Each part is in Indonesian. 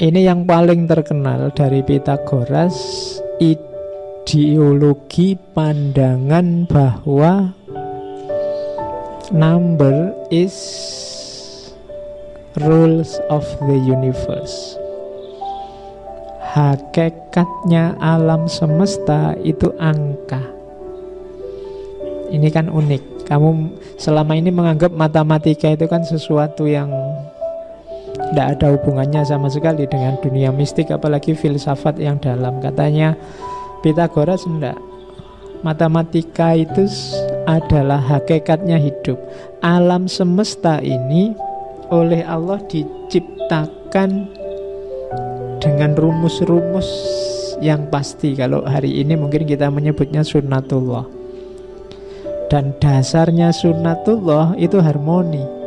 Ini yang paling terkenal dari Pitagoras ideologi pandangan bahwa number is rules of the universe. Hakikatnya alam semesta itu angka. Ini kan unik. Kamu selama ini menganggap matematika itu kan sesuatu yang tidak ada hubungannya sama sekali dengan dunia mistik apalagi filsafat yang dalam katanya Pitagoras enggak matematika itu adalah hakikatnya hidup alam semesta ini oleh Allah diciptakan dengan rumus-rumus yang pasti kalau hari ini mungkin kita menyebutnya sunnatullah dan dasarnya sunnatullah itu harmoni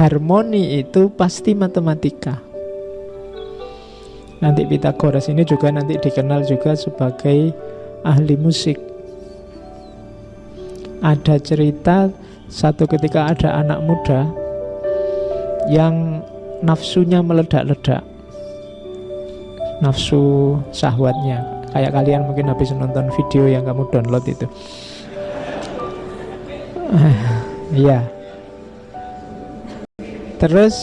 harmoni itu pasti matematika. Nanti Pitagoras ini juga nanti dikenal juga sebagai ahli musik. Ada cerita satu ketika ada anak muda yang nafsunya meledak-ledak. Nafsu sahwatnya. Kayak kalian mungkin habis nonton video yang kamu download itu. Iya. Terus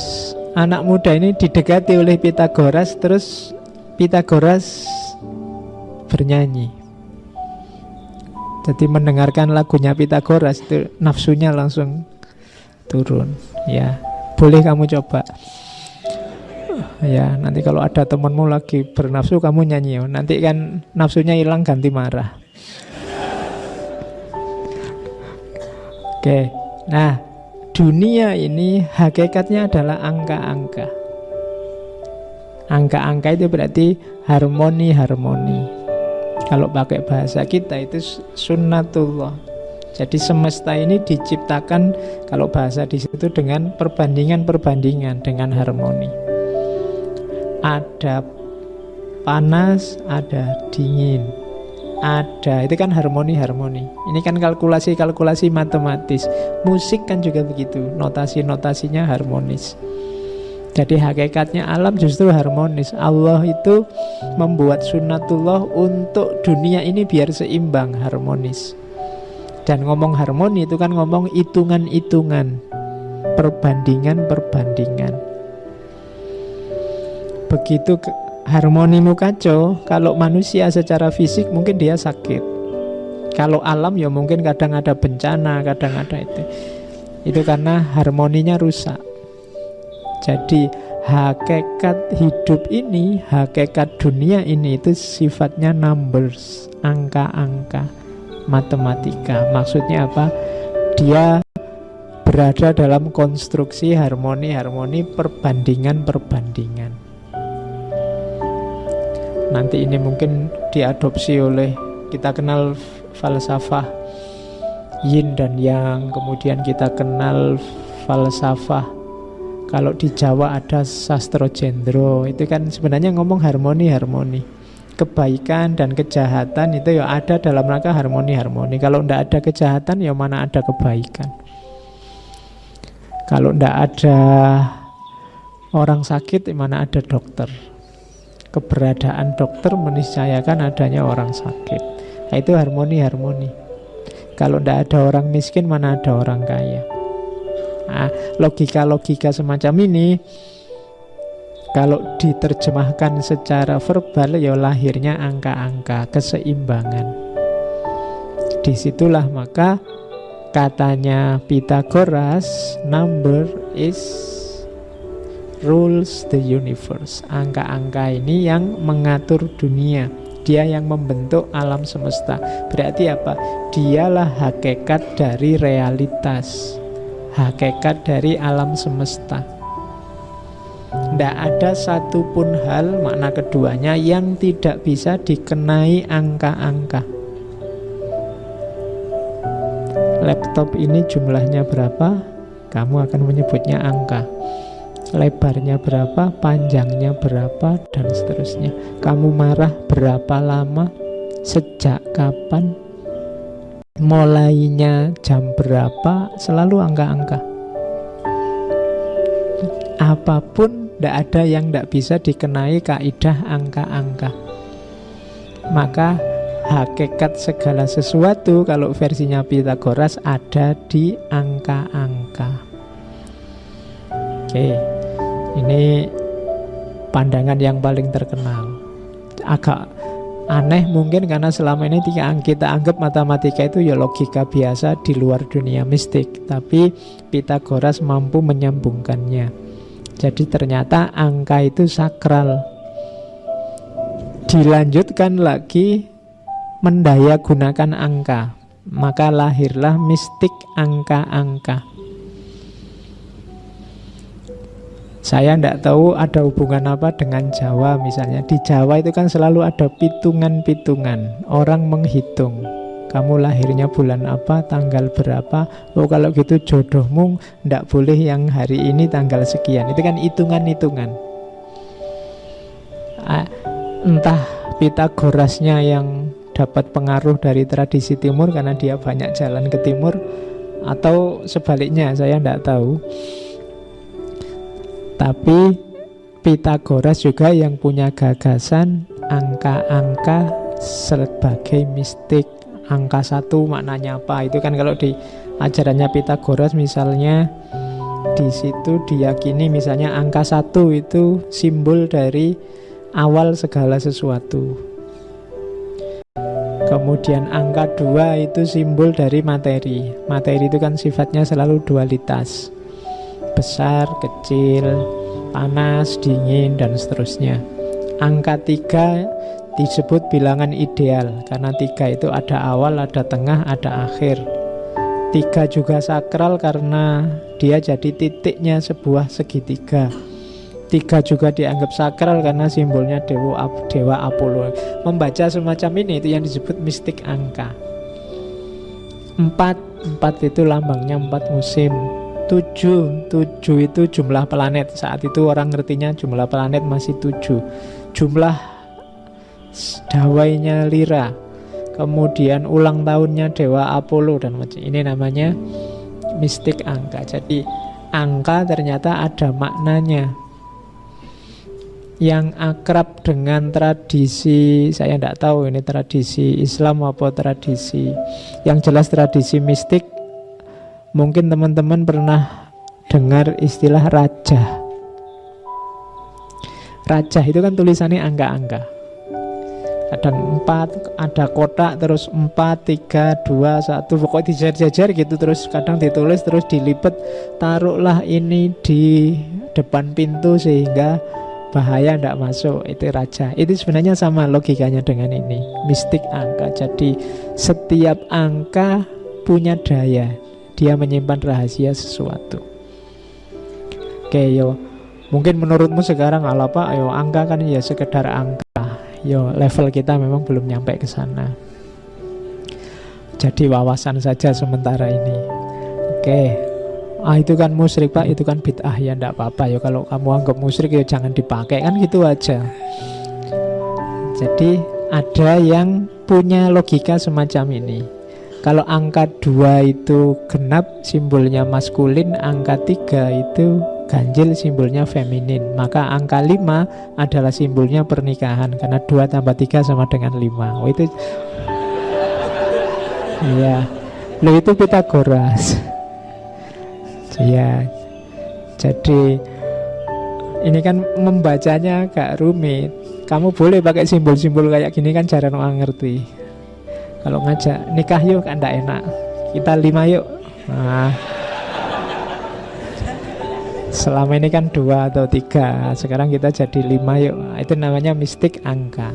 anak muda ini didekati oleh Pitagoras Terus Pitagoras bernyanyi Jadi mendengarkan lagunya Pitagoras itu nafsunya langsung turun Ya boleh kamu coba Ya nanti kalau ada temanmu lagi bernafsu kamu nyanyi Nanti kan nafsunya hilang ganti marah Oke Nah dunia ini hakikatnya adalah angka-angka. Angka-angka itu berarti harmoni-harmoni. Kalau pakai bahasa kita itu sunnatullah. Jadi semesta ini diciptakan kalau bahasa di situ dengan perbandingan-perbandingan dengan harmoni. Ada panas, ada dingin, ada itu kan harmoni-harmoni ini kan kalkulasi-kalkulasi matematis. Musik kan juga begitu notasi-notasinya harmonis. Jadi hakikatnya alam justru harmonis. Allah itu membuat sunnatullah untuk dunia ini biar seimbang harmonis. Dan ngomong harmoni itu kan ngomong hitungan-hitungan. Perbandingan-perbandingan begitu harmonimu kacau, kalau manusia secara fisik mungkin dia sakit. Kalau alam ya mungkin kadang ada bencana, kadang ada itu. Itu karena harmoninya rusak. Jadi hakikat hidup ini, hakikat dunia ini itu sifatnya numbers, angka-angka, matematika. Maksudnya apa? Dia berada dalam konstruksi harmoni-harmoni perbandingan-perbandingan. Nanti ini mungkin diadopsi oleh kita kenal falsafah yin dan yang, kemudian kita kenal falsafah kalau di Jawa ada sastro jendro, itu kan sebenarnya ngomong harmoni-harmoni. Kebaikan dan kejahatan itu ya ada dalam rangka harmoni-harmoni. Kalau tidak ada kejahatan ya mana ada kebaikan. Kalau tidak ada orang sakit, ya mana ada dokter keberadaan dokter meniscayakan adanya orang sakit. Nah, itu harmoni-harmoni. Kalau tidak ada orang miskin, mana ada orang kaya. Nah, logika-logika semacam ini kalau diterjemahkan secara verbal ya lahirnya angka-angka keseimbangan. Di situlah maka katanya Pitagoras number is rules the universe. Angka-angka ini yang mengatur dunia. Dia yang membentuk alam semesta. Berarti apa? Dialah hakikat dari realitas. Hakikat dari alam semesta. Tidak ada satupun hal makna keduanya yang tidak bisa dikenai angka-angka. Laptop ini jumlahnya berapa? Kamu akan menyebutnya angka lebarnya berapa, panjangnya berapa, dan seterusnya. Kamu marah berapa lama, sejak kapan, mulainya jam berapa, selalu angka-angka. Apa pun, tidak ada yang tidak bisa dikenai kaidah angka-angka. Maka hakikat segala sesuatu kalau versinya Pitagoras ada di angka-angka. Oke, ini pandangan yang paling terkenal. Agak aneh mungkin karena selama ini kita anggap matematika itu ya logika biasa di luar dunia mistik, tapi Pitagoras mampu menyambungkannya. Jadi ternyata angka itu sakral. Dilanjutkan lagi mendaya gunakan angka, maka lahirlah mistik angka-angka. Saya tidak tahu ada hubungan apa dengan Jawa misalnya. Di Jawa itu kan selalu ada pitungan-pitungan. Orang menghitung. Kamu lahirnya bulan apa, tanggal berapa. Oh kalau gitu jodohmu tidak boleh yang hari ini tanggal sekian. Itu kan hitungan-hitungan. Entah Pitagorasnya yang dapat pengaruh dari tradisi timur karena dia banyak jalan ke timur atau sebaliknya saya tidak tahu. Tapi Pitagoras juga yang punya gagasan angka-angka sebagai mistik. Angka satu maknanya apa? Itu kan kalau di ajarannya Pitagoras misalnya di situ diyakini misalnya angka satu itu simbol dari awal segala sesuatu. Kemudian angka dua itu simbol dari materi. Materi itu kan sifatnya selalu dualitas besar, kecil, panas, dingin, dan seterusnya. Angka tiga disebut bilangan ideal karena tiga itu ada awal, ada tengah, ada akhir. Tiga juga sakral karena dia jadi titiknya sebuah segitiga. Tiga juga dianggap sakral karena simbolnya dewa dewa Apollo. Membaca semacam ini itu yang disebut mistik angka. Empat, empat itu lambangnya empat musim. Tujuh, tujuh itu jumlah planet. Saat itu orang ngertinya jumlah planet masih tujuh. Jumlah dawainya Lira. Kemudian ulang tahunnya Dewa Apollo dan macam ini namanya mistik angka. Jadi angka ternyata ada maknanya. Yang akrab dengan tradisi saya tidak tahu ini tradisi Islam apa tradisi. Yang jelas tradisi mistik Mungkin teman-teman pernah dengar istilah raja. Raja itu kan tulisannya angka-angka. Kadang empat, ada kotak, terus empat, tiga, dua, satu, pokoknya dijajar-jajar gitu, terus kadang ditulis, terus dilipat, taruhlah ini di depan pintu sehingga bahaya tidak masuk. Itu raja itu sebenarnya sama logikanya dengan ini. Mistik angka. Jadi setiap angka punya daya dia menyimpan rahasia sesuatu. Oke, yo. Mungkin menurutmu sekarang ala apa? Yo, angka kan ya sekedar angka. Yo, level kita memang belum nyampe ke sana. Jadi wawasan saja sementara ini. Oke. Ah itu kan musyrik pak, itu kan bid'ah ya ndak apa-apa ya kalau kamu anggap musyrik ya jangan dipakai kan gitu aja. Jadi ada yang punya logika semacam ini. Kalau angka 2 itu genap simbolnya maskulin, angka 3 itu ganjil simbolnya feminin. Maka angka 5 adalah simbolnya pernikahan karena 2 tambah 3 sama dengan 5. Oh itu Iya. Lo itu Pitagoras. ya. Jadi ini kan membacanya agak rumit. Kamu boleh pakai simbol-simbol kayak gini kan jarang orang ngerti. Kalau ngajak nikah yuk kan enak. Kita lima yuk. Nah, selama ini kan dua atau tiga, sekarang kita jadi lima yuk. Itu namanya mistik angka.